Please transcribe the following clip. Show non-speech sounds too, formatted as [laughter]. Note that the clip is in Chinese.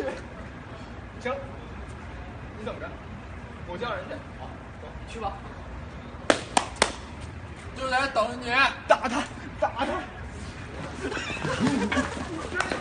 [laughs] 行你等着我叫人去好走去吧。就在这等着你。打他打他。[laughs]